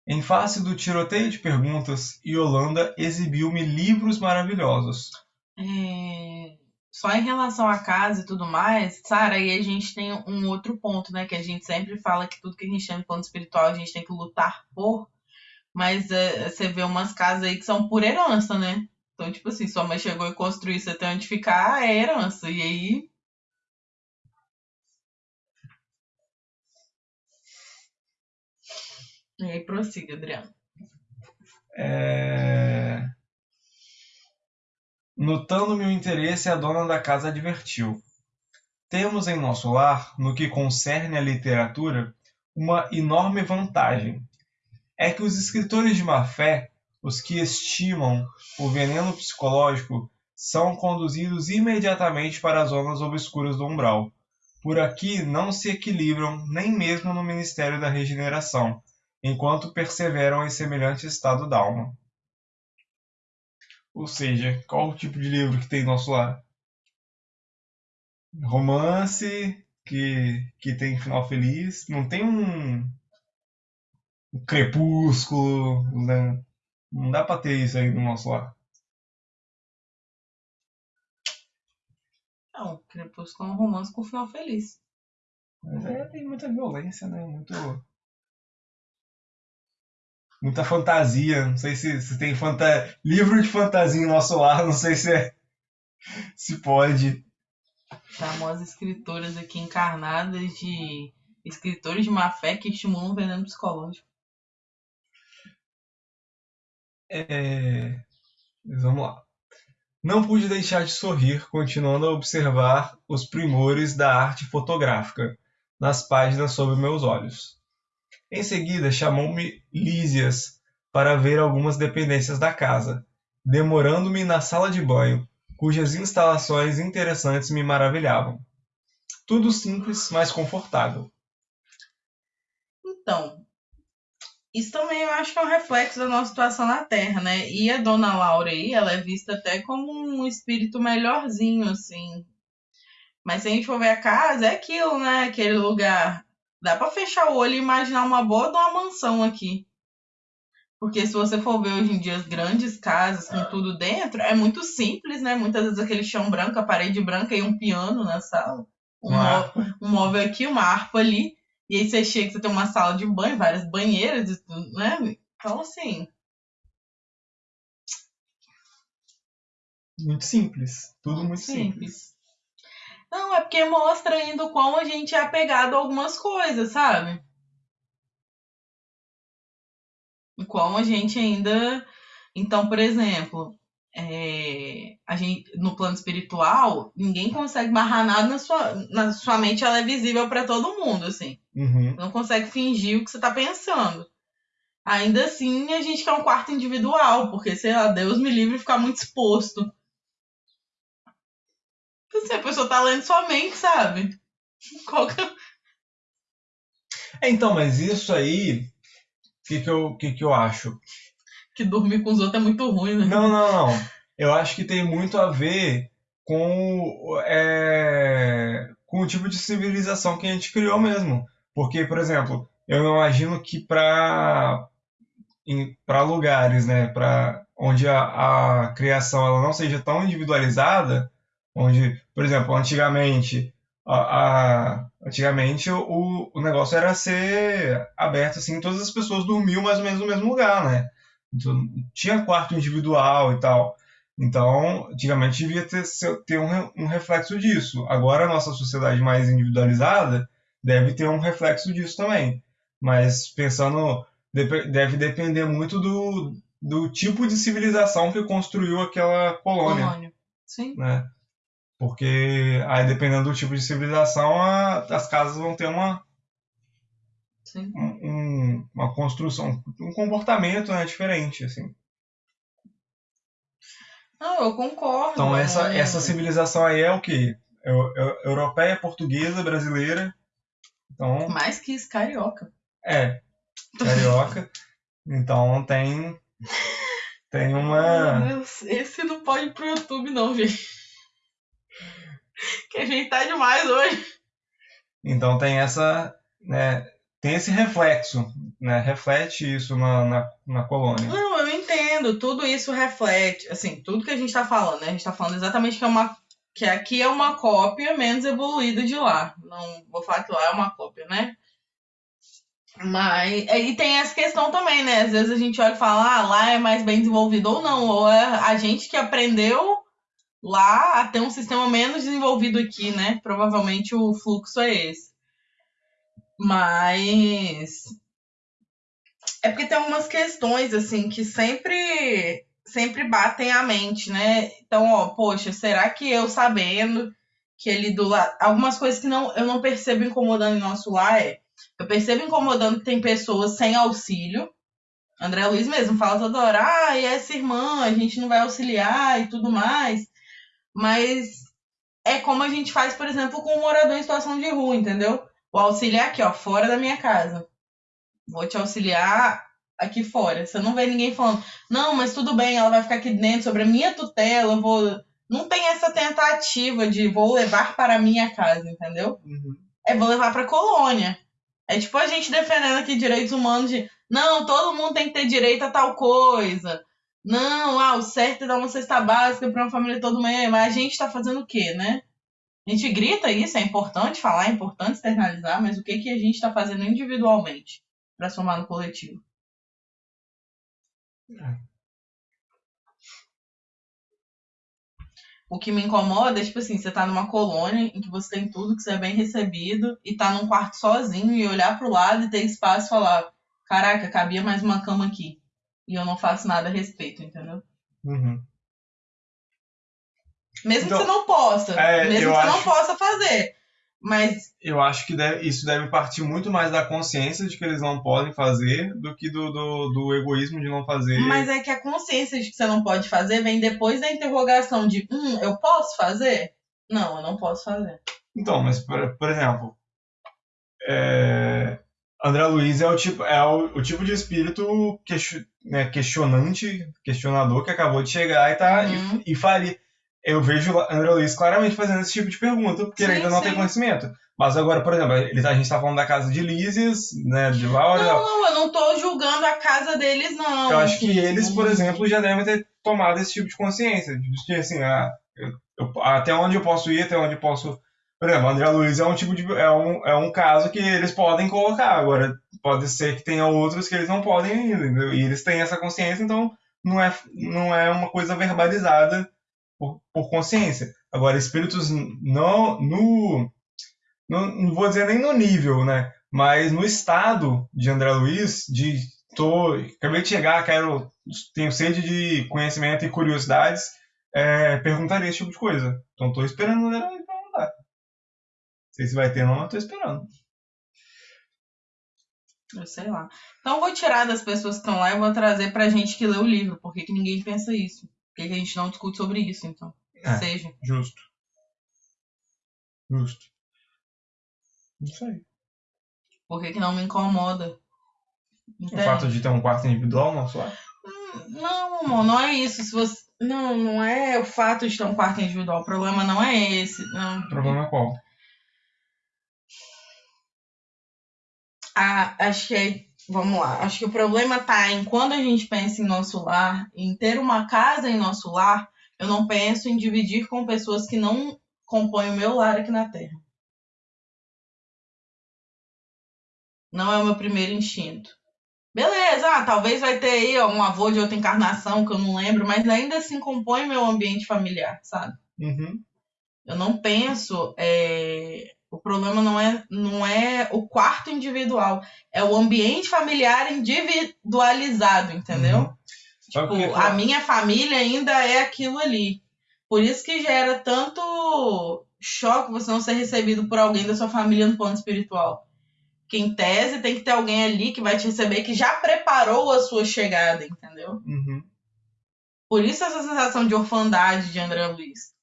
[SPEAKER 1] Em face do tiroteio de perguntas, Yolanda exibiu-me livros maravilhosos.
[SPEAKER 2] É, Só em relação à casa e tudo mais, Sara, aí a gente tem um outro ponto, né? Que a gente sempre fala que tudo que a gente chama de plano espiritual a gente tem que lutar por. Mas é, você vê umas casas aí que são por herança, né? Então, tipo assim, sua mãe chegou e construiu, você tem onde ficar, é herança. E aí. E aí prossiga, Adriano.
[SPEAKER 1] É... Notando meu interesse, a dona da casa advertiu. Temos em nosso lar, no que concerne à literatura, uma enorme vantagem. É que os escritores de má fé, os que estimam o veneno psicológico, são conduzidos imediatamente para as zonas obscuras do umbral. Por aqui não se equilibram nem mesmo no ministério da regeneração, enquanto perseveram em semelhante estado d'alma. Ou seja, qual o tipo de livro que tem em nosso lar? Romance que, que tem final feliz. Não tem um, um crepúsculo. Né? Não dá pra ter isso aí no nosso lar.
[SPEAKER 2] Não, Crepúsculo é um romance com final feliz.
[SPEAKER 1] Mas aí tem muita violência, né? Muito. Muita fantasia. Não sei se, se tem fanta... livro de fantasia em nosso lar. Não sei se é... se pode.
[SPEAKER 2] Famosas escritoras aqui encarnadas de escritores de má fé que estimulam o veneno psicológico.
[SPEAKER 1] É... Vamos lá. Não pude deixar de sorrir, continuando a observar os primores da arte fotográfica nas páginas sob meus olhos. Em seguida, chamou-me Lísias para ver algumas dependências da casa, demorando-me na sala de banho, cujas instalações interessantes me maravilhavam. Tudo simples, mas confortável.
[SPEAKER 2] Então, isso também eu acho que é um reflexo da nossa situação na Terra, né? E a dona Laura aí, ela é vista até como um espírito melhorzinho, assim. Mas se a gente for ver a casa, é aquilo, né? Aquele lugar. Dá pra fechar o olho e imaginar uma boa de uma mansão aqui. Porque se você for ver hoje em dia as grandes casas com tudo dentro, é muito simples, né? Muitas vezes aquele chão branco, a parede branca e um piano na sala. Um, mó- um móvel aqui, uma harpa ali. E aí você chega, você tem uma sala de banho, várias banheiras, e tudo, né? Então, assim,
[SPEAKER 1] Muito simples. Tudo muito simples.
[SPEAKER 2] Não, é porque mostra ainda o quão a gente é apegado a algumas coisas, sabe? O quão a gente ainda. Então, por exemplo, é, a gente, no plano espiritual, ninguém consegue barrar nada na sua, na sua mente, ela é visível para todo mundo, assim.
[SPEAKER 1] Uhum.
[SPEAKER 2] Não consegue fingir o que você tá pensando. Ainda assim, a gente quer um quarto individual, porque, sei lá, Deus me livre de ficar muito exposto. Então, assim, a pessoa tá lendo sua mente, sabe? *laughs* Qual que é
[SPEAKER 1] É, então, mas isso aí, o que, que, eu, que, que eu acho?
[SPEAKER 2] Que dormir com os outros é muito ruim, né?
[SPEAKER 1] Não, não, não. Eu acho que tem muito a ver com, é, com o tipo de civilização que a gente criou mesmo. Porque, por exemplo, eu imagino que para lugares, né, para onde a, a criação ela não seja tão individualizada, onde, por exemplo, antigamente a, a- antigamente o, o negócio era ser aberto assim, todas as pessoas dormiam mais ou menos no mesmo lugar, né? Então, tinha quarto individual e tal. Então, antigamente devia ter, ter um, um reflexo disso. Agora a nossa sociedade mais individualizada deve ter um reflexo disso também. Mas pensando, deve depender muito do, do tipo de civilização que construiu aquela colônia
[SPEAKER 2] Colônia. Sim.
[SPEAKER 1] né? Porque aí, dependendo do tipo de civilização, a- as casas vão ter uma,
[SPEAKER 2] Sim.
[SPEAKER 1] Um- um- uma construção, um comportamento né, diferente, assim.
[SPEAKER 2] Não, eu concordo.
[SPEAKER 1] Então, essa,
[SPEAKER 2] É,
[SPEAKER 1] essa civilização aí é o quê? Eu- eu- europeia, portuguesa, brasileira. Então,
[SPEAKER 2] Mais que isso, carioca.
[SPEAKER 1] é, carioca. Então, tem, tem *laughs* uma...
[SPEAKER 2] Esse não pode ir pro YouTube, não, gente. *laughs* Que a gente tá demais hoje.
[SPEAKER 1] Então, tem essa... Né, tem esse reflexo, né? Reflete isso na, na, na colônia.
[SPEAKER 2] Não, eu entendo. Tudo isso reflete, assim, tudo que a gente tá falando, né? A gente tá falando exatamente que é uma. Que aqui é uma cópia menos evoluída de lá. Não vou falar que lá é uma cópia, né? Mas. E tem essa questão também, né? Às vezes a gente olha e fala, ah, lá é mais bem desenvolvido ou não. Ou é a gente que aprendeu lá a ter um sistema menos desenvolvido aqui, né? Provavelmente o fluxo é esse. Mas é porque tem algumas questões, assim, que sempre, sempre batem a mente, né? Então, ó, poxa, será que eu sabendo que ele do lado. Algumas coisas que não, eu não percebo incomodando em nosso lar é. Eu percebo incomodando que tem pessoas sem auxílio. André Luiz mesmo fala toda hora, ah, e essa irmã, a gente não vai auxiliar e tudo mais. Mas é como a gente faz, por exemplo, com um morador em situação de rua, entendeu? O auxílio é aqui, ó, fora da minha casa vou te auxiliar aqui fora. Você não vê ninguém falando, não, mas tudo bem, ela vai ficar aqui dentro sobre a minha tutela, eu vou. Não tem essa tentativa de vou levar para a minha casa, entendeu?
[SPEAKER 1] Uhum.
[SPEAKER 2] É vou levar para a colônia. É tipo a gente defendendo aqui direitos humanos de não, todo mundo tem que ter direito a tal coisa. Não, ah, o certo é dar uma cesta básica para uma família todo mês, mas a gente tá fazendo o quê, né? A gente grita isso, é importante falar, é importante externalizar, mas o que, que a gente está fazendo individualmente para somar no coletivo? O que me incomoda é, tipo assim, você tá numa colônia em que você tem tudo, que você é bem recebido, e tá num quarto sozinho e olhar pro lado e ter espaço e falar: caraca, cabia mais uma cama aqui. E eu não faço nada a respeito, entendeu?
[SPEAKER 1] Uhum.
[SPEAKER 2] Mesmo
[SPEAKER 1] Então,
[SPEAKER 2] que você não possa.
[SPEAKER 1] é,
[SPEAKER 2] mesmo que você não possa fazer. Mas
[SPEAKER 1] Eu acho que deve- isso deve partir muito mais da consciência de que eles não podem fazer do que do, do, do egoísmo de não fazer.
[SPEAKER 2] Mas é que a consciência de que você não pode fazer vem depois da interrogação de, hum, eu posso fazer? Não, eu não posso fazer.
[SPEAKER 1] Então, mas por, por exemplo, é, André Luiz é o tipo, é o, o tipo de espírito né, questionante, questionador que acabou de chegar e tá
[SPEAKER 2] Uhum.
[SPEAKER 1] e, e faria. Eu vejo o André Luiz claramente fazendo esse tipo de pergunta, porque ele
[SPEAKER 2] Sim,
[SPEAKER 1] ainda não
[SPEAKER 2] sim.
[SPEAKER 1] tem conhecimento. Mas agora, por exemplo, ele, tá- a gente tá falando da casa de Lísias, né, de Laura.
[SPEAKER 2] Não, não, eu não tô julgando a casa deles, não.
[SPEAKER 1] Eu acho que eles, por exemplo, já devem ter tomado esse tipo de consciência. De que, assim, eu- eu- até onde eu posso ir, até onde eu posso. Por exemplo, André Luiz é um tipo de. É um, é um caso que eles podem colocar. Agora, pode ser que tenha outros que eles não podem ir, entendeu? E eles têm essa consciência, então não é, não é uma coisa verbalizada por, por consciência. Agora, espíritos não, no. Não, não vou dizer nem no nível, né? Mas no estado de André Luiz, de tô, acabei de chegar, quero, tenho sede de conhecimento e curiosidades, é, perguntaria esse tipo de coisa. Então tô esperando o André Luiz perguntar. Não sei se vai ter ou não, mas esperando.
[SPEAKER 2] Eu sei lá. Então eu vou tirar das pessoas que estão lá e vou trazer pra gente que lê o livro. Por que, que ninguém pensa isso? Por que, a gente não discute sobre isso, então?
[SPEAKER 1] É.
[SPEAKER 2] Seja.
[SPEAKER 1] Justo. Justo. Isso aí.
[SPEAKER 2] Por que, que não me incomoda?
[SPEAKER 1] O
[SPEAKER 2] Entende?
[SPEAKER 1] fato de ter um quarto individual não só.
[SPEAKER 2] Não, amor, não é isso. Se você... Não, não é o fato de ter um quarto individual. O problema não é esse. Não.
[SPEAKER 1] O problema é qual?
[SPEAKER 2] Ah, acho que é. Vamos lá. Acho que o problema está em quando a gente pensa em nosso lar, em ter uma casa em nosso lar, eu não penso em dividir com pessoas que não compõem o meu lar aqui na Terra. Não é o meu primeiro instinto. Beleza, ah, talvez vai ter aí um avô de outra encarnação que eu não lembro, mas ainda assim compõe meu ambiente familiar, sabe?
[SPEAKER 1] Uhum.
[SPEAKER 2] Eu não penso é, o problema não é, não é o quarto individual, é o ambiente familiar individualizado, entendeu?
[SPEAKER 1] Uhum.
[SPEAKER 2] Tipo, a
[SPEAKER 1] eu-
[SPEAKER 2] minha família ainda é aquilo ali. Por isso que gera tanto choque você não ser recebido por alguém da sua família no plano espiritual. Que em tese tem que ter alguém ali que vai te receber que já preparou a sua chegada, entendeu?
[SPEAKER 1] Uhum.
[SPEAKER 2] Por isso essa sensação de orfandade de André Luiz.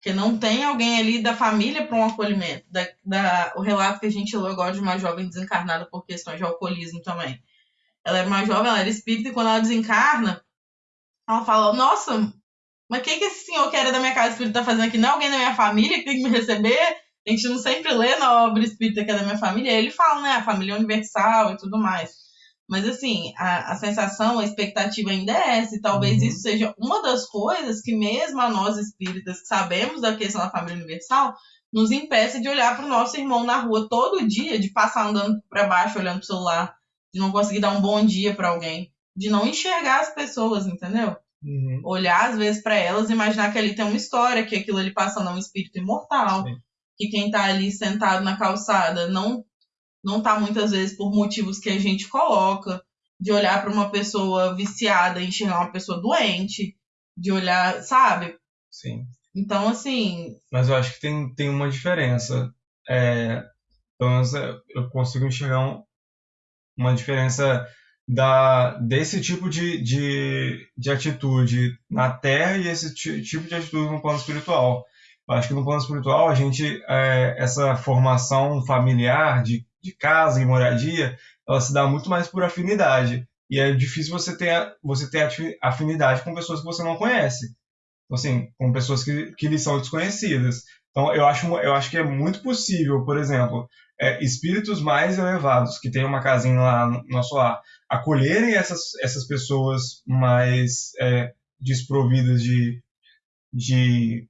[SPEAKER 2] Porque não tem alguém ali da família para um acolhimento. Da, da- o relato que a gente leu agora de uma jovem desencarnada por questões de alcoolismo também. Ela era uma jovem, ela era espírita, e quando ela desencarna, ela fala, nossa, mas o que, que esse senhor que era da minha casa espírita tá fazendo aqui? Não é alguém da minha família que tem que me receber? A gente não sempre lê na obra espírita que é da minha família. Aí ele fala, né? A família universal e tudo mais. Mas assim, a, a sensação, a expectativa ainda é essa. E talvez
[SPEAKER 1] Uhum.
[SPEAKER 2] isso seja uma das coisas que, mesmo a nós espíritas que sabemos da questão da família universal, nos impeça de olhar para o nosso irmão na rua todo dia, de passar andando para baixo, olhando pro celular, de não conseguir dar um bom dia para alguém, de não enxergar as pessoas, entendeu?
[SPEAKER 1] Uhum.
[SPEAKER 2] olhar às vezes para elas e imaginar que ali tem uma história, que aquilo ali passando é um espírito imortal,
[SPEAKER 1] Sim.
[SPEAKER 2] que quem tá ali sentado na calçada não não tá muitas vezes por motivos que a gente coloca, de olhar para uma pessoa viciada e enxergar uma pessoa doente, de olhar, sabe?
[SPEAKER 1] Sim.
[SPEAKER 2] Então assim,
[SPEAKER 1] Mas eu acho que tem, tem uma diferença. É, pelo menos é, eu consigo enxergar um- uma diferença da, desse tipo de, de, de atitude na Terra e esse ti- tipo de atitude no plano espiritual. Eu acho que no plano espiritual a gente, é, essa formação familiar de, de casa e moradia, ela se dá muito mais por afinidade. E é difícil você ter, você ter afinidade com pessoas que você não conhece. Então, assim, com pessoas que, que lhe são desconhecidas. Então, eu acho, eu acho que é muito possível, por exemplo, é, espíritos mais elevados que têm uma casinha lá no nosso lar, acolherem essas, essas pessoas mais é, desprovidas de, de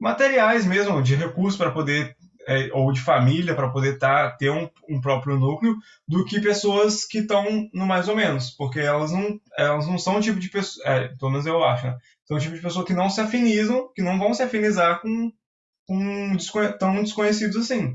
[SPEAKER 1] materiais mesmo, de recursos para poder, é, ou de família para poder tá, ter um, um próprio núcleo, do que pessoas que estão no mais ou menos, porque elas não, elas não são o tipo de pessoa, é, pelo menos eu acho, né? São o tipo de pessoa que não se afinizam, que não vão se afinizar com, com tão desconhecidos assim,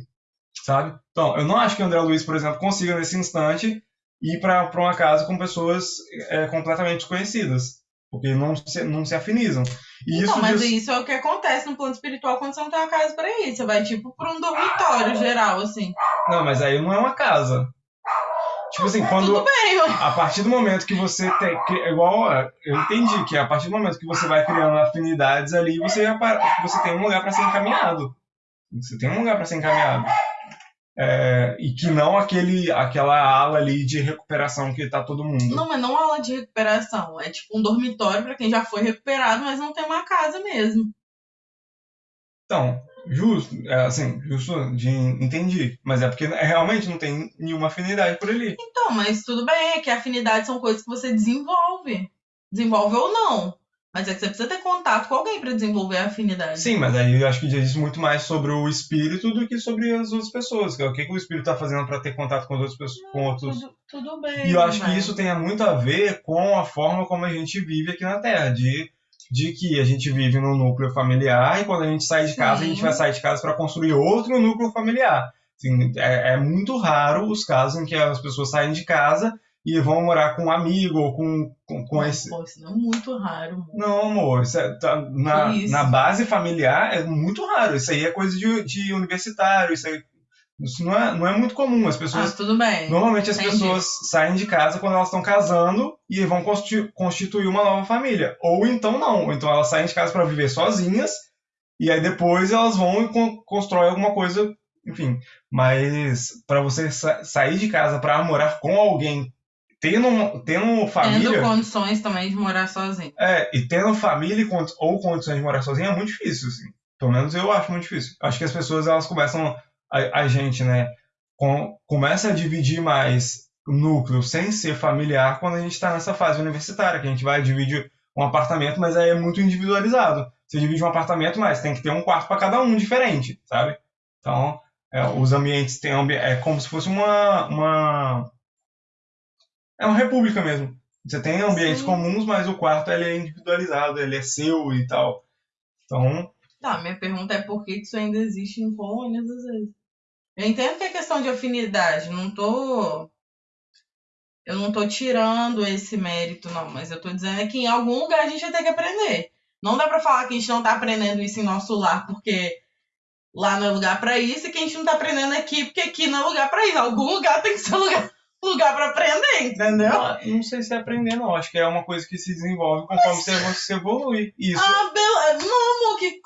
[SPEAKER 1] sabe? Então, eu não acho que o André Luiz, por exemplo, consiga nesse instante ir para uma casa com pessoas é, completamente desconhecidas, porque não se, não se afinizam. E
[SPEAKER 2] então,
[SPEAKER 1] isso
[SPEAKER 2] mas
[SPEAKER 1] diz-
[SPEAKER 2] isso é o que acontece no plano espiritual quando você não tem uma casa para ir. Você vai tipo para um dormitório geral assim.
[SPEAKER 1] Não, mas aí não é uma casa. Tipo assim, quando.
[SPEAKER 2] Tudo bem.
[SPEAKER 1] A partir do momento que você tem. É igual. Eu entendi que a partir do momento que você vai criando afinidades ali, você, você tem um lugar para ser encaminhado. Você tem um lugar para ser encaminhado. É, e que não aquele, aquela ala ali de recuperação que tá todo mundo.
[SPEAKER 2] Não, mas não aula de recuperação. É tipo um dormitório para quem já foi recuperado, mas não tem uma casa mesmo.
[SPEAKER 1] Então, justo, é, assim, justo de entendi. Mas é porque é, realmente não tem nenhuma afinidade por ali.
[SPEAKER 2] Então, mas tudo bem, é que afinidades são coisas que você desenvolve. Desenvolve ou não. Mas é que você precisa ter contato com alguém para desenvolver a afinidade.
[SPEAKER 1] Sim, mas aí eu acho que diz muito mais sobre o espírito do que sobre as outras pessoas. que é O que, que o espírito está fazendo para ter contato com as outras pessoas, com outros.
[SPEAKER 2] Tudo, tudo bem.
[SPEAKER 1] E eu acho que
[SPEAKER 2] mas-
[SPEAKER 1] isso tem muito a ver com a forma como a gente vive aqui na Terra, de, de que a gente vive num núcleo familiar e quando a gente sai de casa, a gente
[SPEAKER 2] Sim.
[SPEAKER 1] vai sair de casa para construir outro núcleo familiar. Assim, é, é muito raro os casos em que as pessoas saem de casa e vão morar com um amigo ou com, com, com
[SPEAKER 2] Mas,
[SPEAKER 1] esse.
[SPEAKER 2] pô, isso não é muito raro. amor.
[SPEAKER 1] Não, amor, isso é- tá- na,
[SPEAKER 2] isso?
[SPEAKER 1] na base familiar é muito raro. Isso aí é coisa de, de universitário, isso, aí, isso não, é, não é muito comum. As
[SPEAKER 2] Ah,
[SPEAKER 1] pessoas
[SPEAKER 2] tudo bem.
[SPEAKER 1] Normalmente as
[SPEAKER 2] Entendi.
[SPEAKER 1] pessoas saem de casa quando elas estão casando e vão consti- constituir uma nova família. Ou então não. Ou então elas saem de casa para viver sozinhas e aí depois elas vão e con constroem alguma coisa, enfim. Mas para você sa- sair de casa para morar com alguém, tendo, tendo família,
[SPEAKER 2] Tendo condições também de morar sozinho.
[SPEAKER 1] é, e tendo família ou condições de morar sozinha é muito difícil, assim. Pelo menos eu acho muito difícil. Acho que as pessoas elas começam a, a gente, né, com, começa a dividir mais núcleo sem ser familiar quando a gente está nessa fase universitária, que a gente vai dividir um apartamento, mas aí é muito individualizado. Você divide um apartamento, mas tem que ter um quarto para cada um diferente, sabe? Então, É, os ambientes têm ambi é como se fosse uma, uma é uma república mesmo. Você tem ambientes
[SPEAKER 2] Sim.
[SPEAKER 1] comuns, mas o quarto ele é individualizado, ele é seu e tal. Então,
[SPEAKER 2] Tá, minha pergunta é por que isso ainda existe em colônias às vezes. Eu entendo que é questão de afinidade, não tô. Eu não tô tirando esse mérito, não, mas eu tô dizendo é que em algum lugar a gente vai ter que aprender. Não dá pra falar que a gente não tá aprendendo isso em nosso lar, porque lá não é lugar pra isso, e que a gente não tá aprendendo aqui, porque aqui não é lugar pra isso. Algum lugar *laughs* tem que ser lugar, lugar pra aprender, entendeu?
[SPEAKER 1] não, não sei se é aprender, não. Acho que é uma coisa que se desenvolve conforme você, você evolui. Isso.
[SPEAKER 2] Ah, beleza. Não, amor, que.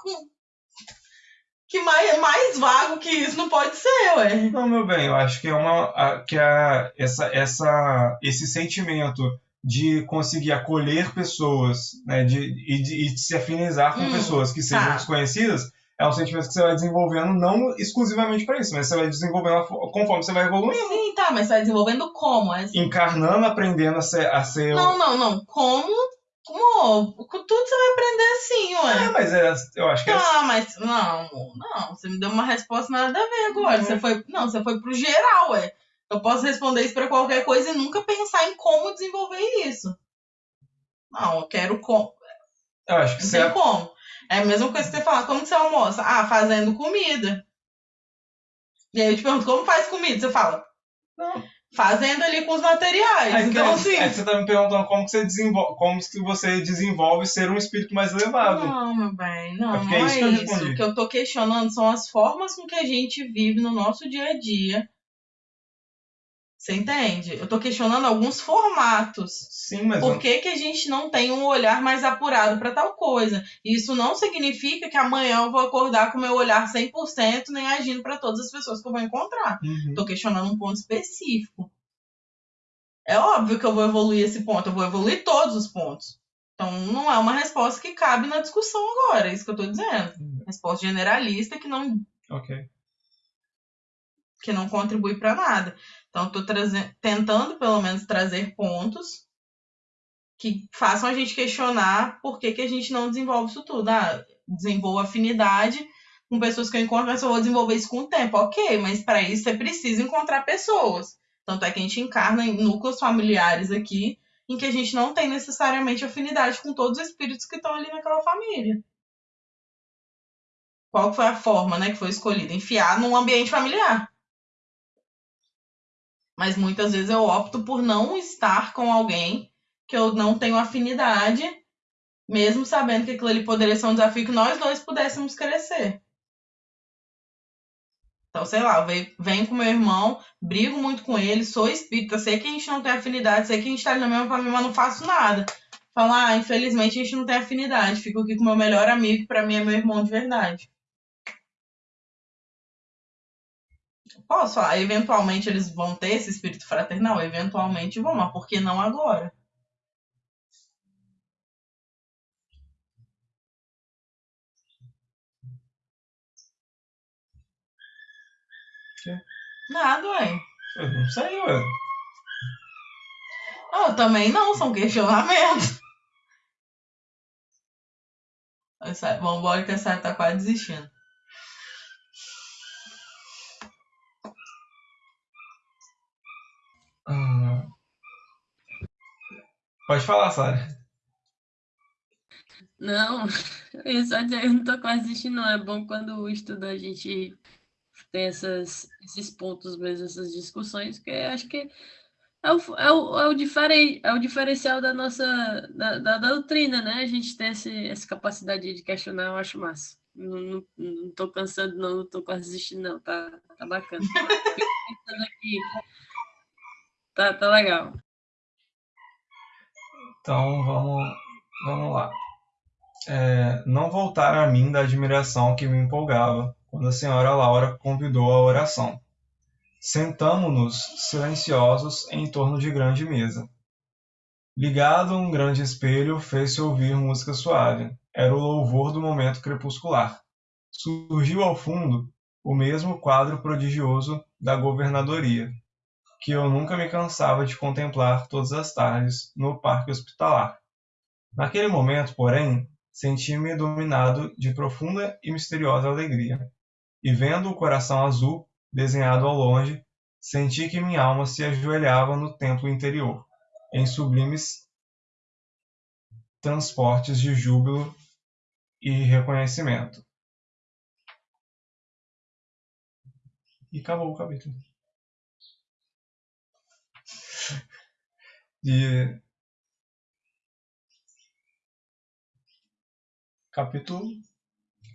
[SPEAKER 2] Que mais, mais vago que isso não pode ser, ué.
[SPEAKER 1] Não, meu bem, eu acho que é uma a- que a, essa, essa, esse sentimento de conseguir acolher pessoas, né, de, e, de, de se afinizar com
[SPEAKER 2] Hum,
[SPEAKER 1] pessoas que sejam
[SPEAKER 2] tá.
[SPEAKER 1] desconhecidas, é um sentimento que você vai desenvolvendo não exclusivamente para isso, mas você vai desenvolvendo conforme você vai evoluindo,
[SPEAKER 2] Sim, tá, mas você vai desenvolvendo como? É assim.
[SPEAKER 1] encarnando, aprendendo a ser, a ser
[SPEAKER 2] Não, não, não. Como? Como? Com Tudo você vai aprender assim,
[SPEAKER 1] É,
[SPEAKER 2] ué.
[SPEAKER 1] mas é, eu acho que é
[SPEAKER 2] Ah, mas. Não, não. Você me deu uma resposta nada a ver agora.
[SPEAKER 1] Uhum.
[SPEAKER 2] Você foi. Não, você foi pro geral, ué. Eu posso responder isso pra qualquer coisa e nunca pensar em como desenvolver isso. Não, eu quero como.
[SPEAKER 1] eu acho que
[SPEAKER 2] Não
[SPEAKER 1] você
[SPEAKER 2] tem como. É a mesma coisa que você fala, como que você almoça? Ah, fazendo comida. E aí eu te pergunto, como faz comida? Você fala,
[SPEAKER 1] Não.
[SPEAKER 2] fazendo ali com os materiais.
[SPEAKER 1] Aí,
[SPEAKER 2] então,
[SPEAKER 1] aí-
[SPEAKER 2] assim.
[SPEAKER 1] aí você tá me perguntando como que você desenvolve, como que você desenvolve ser um espírito mais elevado.
[SPEAKER 2] Não, meu bem, não,
[SPEAKER 1] Acho
[SPEAKER 2] não
[SPEAKER 1] é
[SPEAKER 2] é
[SPEAKER 1] isso que eu respondi.
[SPEAKER 2] O que eu tô questionando são as formas com que a gente vive no nosso dia a dia. Você entende? Eu tô questionando alguns formatos.
[SPEAKER 1] Sim, mas
[SPEAKER 2] Por que, que a gente não tem um olhar mais apurado para tal coisa? Isso não significa que amanhã eu vou acordar com meu olhar 100% nem agindo para todas as pessoas que eu vou encontrar.
[SPEAKER 1] Uhum.
[SPEAKER 2] Tô questionando um ponto específico. É óbvio que eu vou evoluir esse ponto, eu vou evoluir todos os pontos. Então não é uma resposta que cabe na discussão agora, é isso que eu tô dizendo. Resposta generalista que não,
[SPEAKER 1] Ok.
[SPEAKER 2] que não contribui para nada. Então traze- tentando pelo menos trazer pontos que façam a gente questionar por que, que a gente não desenvolve isso tudo. Ah, desenvolvo afinidade com pessoas que eu encontro, mas eu vou desenvolver isso com o tempo. Ok, mas para isso você precisa encontrar pessoas. Tanto é que a gente encarna em núcleos familiares aqui em que a gente não tem necessariamente afinidade com todos os espíritos que estão ali naquela família. Qual foi a forma né, que foi escolhida? Enfiar num ambiente familiar. Mas muitas vezes eu opto por não estar com alguém que eu não tenho afinidade, mesmo sabendo que aquilo ali poderia ser um desafio que nós dois pudéssemos crescer. Então, sei lá, venho- com meu irmão, brigo muito com ele, sou espírita, sei que a gente não tem afinidade, sei que a gente tá na mesma família, mas não faço nada. Falar, ah, infelizmente a gente não tem afinidade, fico aqui com meu melhor amigo, que pra mim é meu irmão de verdade. Posso falar, eventualmente eles vão ter esse espírito fraternal? Eventualmente vão, mas por que não agora? Nada, ué.
[SPEAKER 1] Eu não sei, ué.
[SPEAKER 2] Eu também não, são questionamentos. Essa- Vambora que a Sara tá quase desistindo.
[SPEAKER 1] Ah. Pode falar, Sara.
[SPEAKER 3] Não, *laughs* eu só dizer, eu não tô quase desistindo, não. É bom quando o estudo a gente tem essas, esses pontos mesmo, essas discussões, que acho que é o, é o, é o, diferen, é o diferencial da nossa da, da doutrina, né? A gente tem esse, essa capacidade de questionar, eu acho massa. Não, não, não tô cansando, não, não tô quase desistindo, não. Tá, tá bacana. *laughs* Fico pensando aqui. Tá, tá legal.
[SPEAKER 1] Então vamos, vamos lá. É, não voltar a mim da admiração que me empolgava quando a senhora Laura convidou à oração. Sentamo-nos silenciosos em torno de grande mesa. Ligado a um grande espelho, fez-se ouvir música suave. Era o louvor do momento crepuscular. Surgiu ao fundo o mesmo quadro prodigioso da governadoria, que eu nunca me cansava de contemplar todas as tardes no parque hospitalar. Naquele momento, porém, senti-me dominado de profunda e misteriosa alegria, e vendo o coração azul desenhado ao longe, senti que minha alma se ajoelhava no templo interior, em sublimes transportes de júbilo e reconhecimento. E acabou o capítulo. De capítulo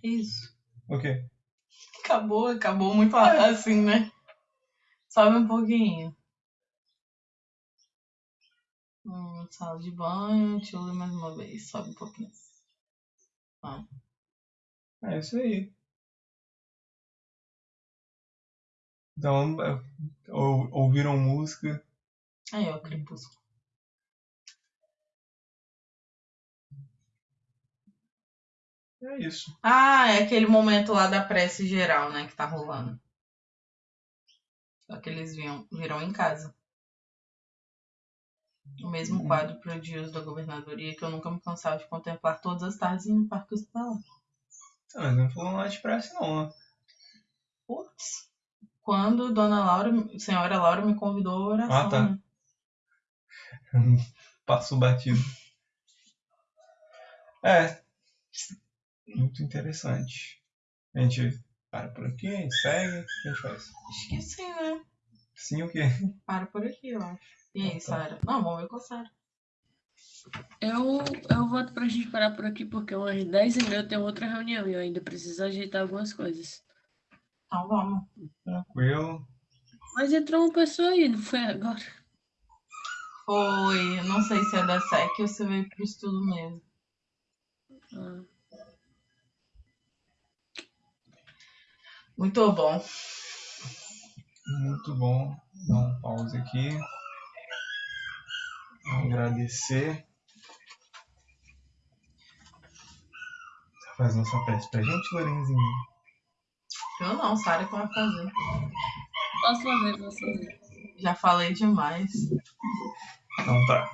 [SPEAKER 2] Isso.
[SPEAKER 1] o quê?
[SPEAKER 2] Acabou, acabou muito assim, né? Sobe um pouquinho. Hum, sala de banho, tio mais uma vez. Sobe um pouquinho. Ah.
[SPEAKER 1] É isso aí. Então, é, ou- ouviram música.
[SPEAKER 2] Aí, ó, crepúsculo.
[SPEAKER 1] É isso.
[SPEAKER 2] Ah, é aquele momento lá da prece geral, né, que tá rolando. Só que eles viam, viram em casa. O mesmo
[SPEAKER 1] Uhum.
[SPEAKER 2] quadro prodígio da governadoria que eu nunca me cansava de contemplar todas as tardes no Parque Hospitalar.
[SPEAKER 1] Ah, Mas não falou nada de pressa, não, né?
[SPEAKER 2] Putz. Quando Dona Laura, senhora Laura me convidou à oração,
[SPEAKER 1] Ah, tá.
[SPEAKER 2] né? *laughs*
[SPEAKER 1] Passou batido. É. Muito interessante. A gente para por aqui, a gente segue, o que a gente faz?
[SPEAKER 2] Acho que sim, né?
[SPEAKER 1] Sim o quê?
[SPEAKER 2] Para por aqui, eu acho. E aí,
[SPEAKER 1] Ah, tá.
[SPEAKER 2] Sara? Não, vamos ver com a Sara.
[SPEAKER 3] Eu, eu voto pra gente parar por aqui, porque umas 10 e meia eu tenho outra reunião e eu ainda preciso ajeitar algumas coisas.
[SPEAKER 2] Então vamos.
[SPEAKER 1] Tranquilo.
[SPEAKER 3] Mas entrou uma pessoa aí, não foi agora?
[SPEAKER 2] Foi, eu não sei se é da SEC ou se veio pro estudo mesmo.
[SPEAKER 3] Ah,
[SPEAKER 2] Muito bom.
[SPEAKER 1] Muito bom. Dar um pause aqui. Agradecer. Você faz nossa prece pra gente, Lorenzinho?
[SPEAKER 2] Eu não, Sara que vai fazer.
[SPEAKER 3] posso fazer, posso fazer.
[SPEAKER 2] Já falei demais.
[SPEAKER 1] Então tá.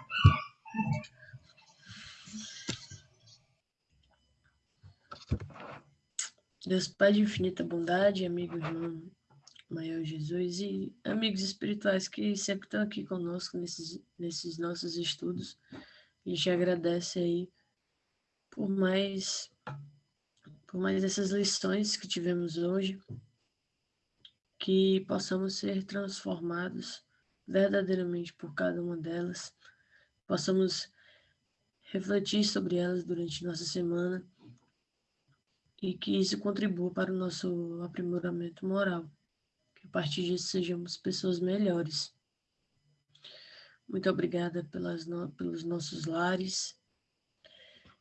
[SPEAKER 3] Deus Pai de infinita bondade, amigo irmão maior Jesus e amigos espirituais que sempre estão aqui conosco nesses, nesses nossos estudos. A gente agradece aí por mais por mais essas lições que tivemos hoje, que possamos ser transformados verdadeiramente por cada uma delas, possamos refletir sobre elas durante nossa semana e que isso contribua para o nosso aprimoramento moral. Que a partir disso sejamos pessoas melhores. Muito obrigada pelas no- pelos nossos lares,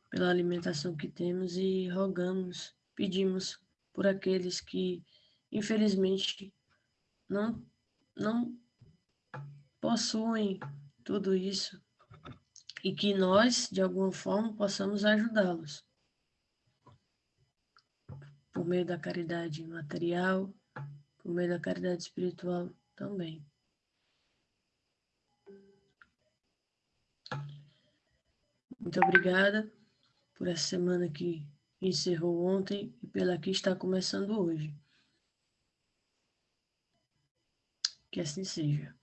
[SPEAKER 3] pela alimentação que temos e rogamos, pedimos por aqueles que, infelizmente, não, não possuem tudo isso e que nós, de alguma forma, possamos ajudá-los por meio da caridade material, por meio da caridade espiritual também. Muito obrigada por essa semana que encerrou ontem e pela que está começando hoje. Que assim seja.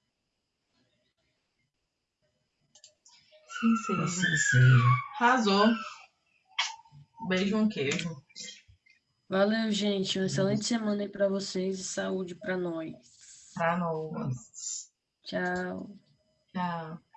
[SPEAKER 2] Sim, seja.
[SPEAKER 1] Assim seja.
[SPEAKER 2] Arrasou. Beijo, um queijo.
[SPEAKER 3] Valeu, gente. Uma excelente semana aí para vocês e saúde para nós.
[SPEAKER 2] Pra nós.
[SPEAKER 3] Tchau.
[SPEAKER 2] Tchau.